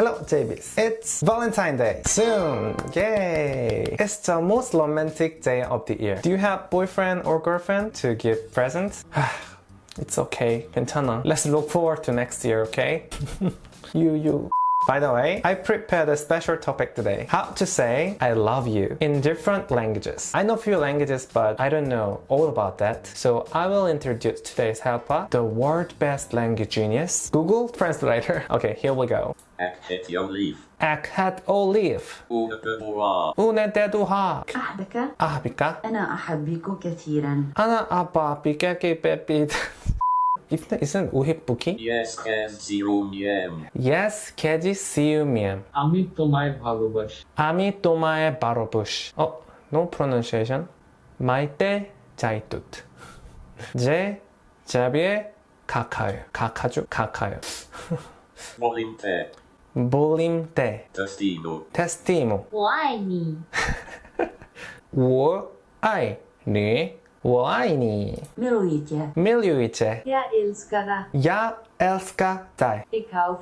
Hello, JBs. It's Valentine Day. Soon. Yay. It's the most romantic day of the year. Do you have boyfriend or girlfriend to give presents? it's okay. 괜찮아. Let's look forward to next year, okay? you, you. By the way, I prepared a special topic today. How to say I love you in different languages. I know few languages, but I don't know all about that. So I will introduce today's helper, the world best language genius, Google Translator. Okay, here we go. Akhet Yolif. Akhat olive. Unabura. Unededuha. أحبك Ahbika. أنا أحبك كثيرا Ana apa bikaki bebid. Isn't isn't uhibbuki? Yes, as zero yam. Yes, keji siumiem. আমি তোমায় ভালোবাসি আমি তোমায় 바로부sh. 어, no pronunciation. 마이때 자이뚜트. 제 자비에 가까요. 가까죠? 가까요. Volinte. 볼림 때 Testino. 테스티모. 我爱你，我爱你. 我爱你. Воайни. Milujte. Milujte. Я älskar Я älskar dig. Ikau.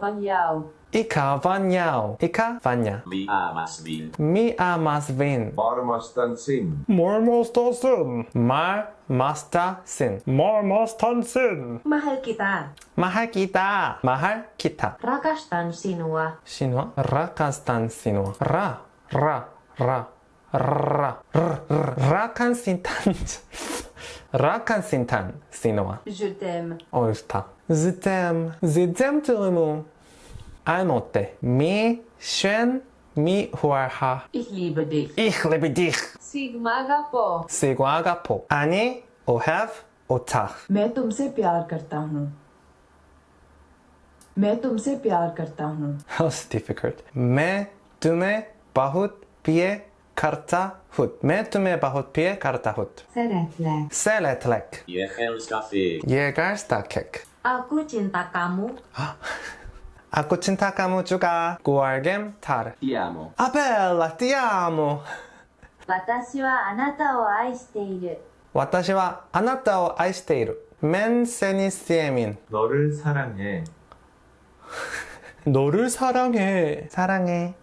Ika van jou. Ika van jou. Mi amas vin. Mi amas vin. Marmastan sin. Marmastan sin. Mar masta sin. Mormostan sin. Mahal kita. Mahal kita. Mahal kita. Rakastan sinua. Sinua. Rakastan sinua. Ra. Ra. Ra. Ra, r, r, rakan sintan. rakan sintan. Sinoa. Je t'aime. Oh. Je t'aime. Je t'aime tout le monde. Anote. Mi, shen, mi, huarha. Ich liebe dich. Ich liebe dich. Sigmagapo. Sigmagapo. Ani, o ta मैं tumse pyar karta hu मैं तुमसे प्यार करता हूँ How difficult. मैं तुम्हें बहुत प्यार Karta hut. Mätume bahut pie karta hut. Seletlek. Seletlek. Jehelskafik. Jehelskafik. Aku cinta kamu. Aku cinta kamu juga. Guargem tar. Ti amo. Ah bella, ti amo. 私はあなたを愛している。私はあなたを愛している。맨세니스예민너를사랑해 너를 사랑해 사랑해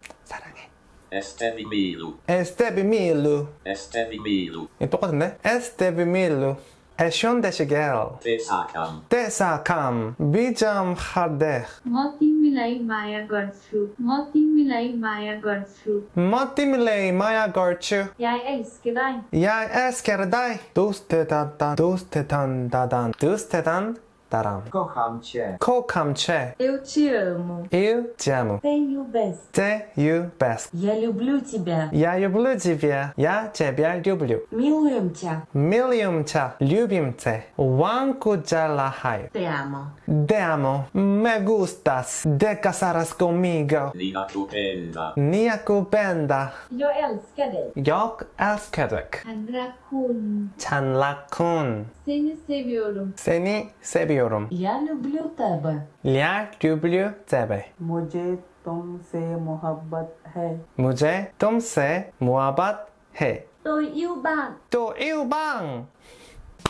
Esteve Milo. Esteve Milo. Esteve Milo. 예, 똑같은데? Esteve Milo. 애션되시게요. 대사감. 대사감. 비점 하데. 머티밀레이 마야 걸추. 머티밀레이 마야 걸추. 머티밀레이 마야 걸추. 야이 에스케다이. 야이 에스케다이. 도스테단단. 도스테단다단. 도스테단 taram. Kocham cię. Kocham cię. Eu te amo. Eu te amo. Tenho best. Tenho best. Я люблю тебя. Я люблю тебя. Я тебя люблю. Milujem cię. Milujem cię. Любим cię. Wanku jalahai. Te amo. Te amo. Me gustas. Te casarás conmigo. Nia kupenda. Nia kupenda. Jag älskar dig. Jag älskar dig. Han rakun. Chan rakun. Seni seviyorum. Seni seviyorum seviyorum. Я люблю тебе. Я люблю тебе. Муже том се мухаббат хе. Муже том се мухаббат хе. Tôi yêu bạn. Tôi yêu bạn.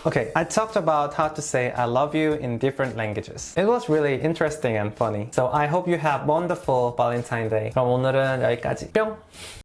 Okay, I talked about how to say I love you in different languages. It was really interesting and funny. So I hope you have wonderful Valentine's Day. 그럼 오늘은 여기까지. 뿅!